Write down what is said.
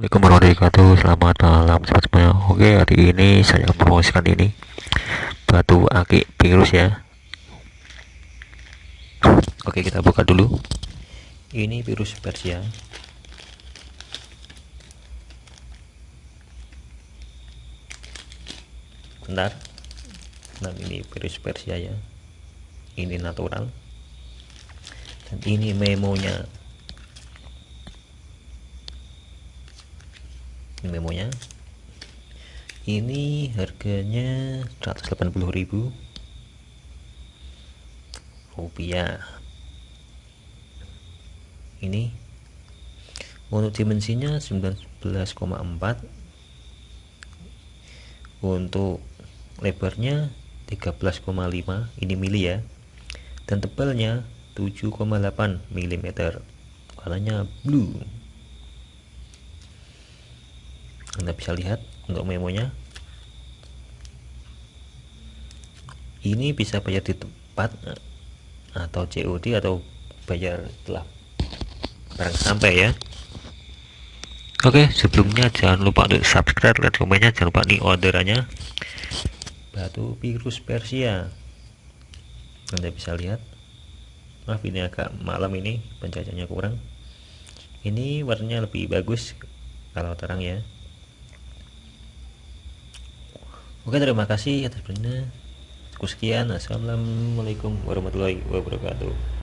Assalamualaikum warahmatullahi wabarakatuh. Selamat malam sobat semuanya Oke hari ini saya promosikan ini. Batu akik virus ya. Oke kita buka dulu. Ini virus Persia. Bentar. Nah ini virus Persia ya. Ini natural. Dan ini memonya ini memonya. Ini harganya 180.000 rupiah. Ini. Untuk dimensinya 19,4 untuk lebarnya 13,5 ini mili ya. Dan tebalnya 7,8 mm warnanya blue anda bisa lihat untuk memonya. Ini bisa bayar di tempat eh, atau COD atau bayar setelah barang sampai ya. Oke sebelumnya jangan lupa untuk subscribe dan komennya. Jangan lupa nih orderannya. Batu virus Persia. Anda bisa lihat. Maaf ini agak malam ini pencahayanya kurang. Ini warnanya lebih bagus kalau terang ya Oke terima kasih atas perhatiannya. Sekian. Assalamualaikum warahmatullahi wabarakatuh.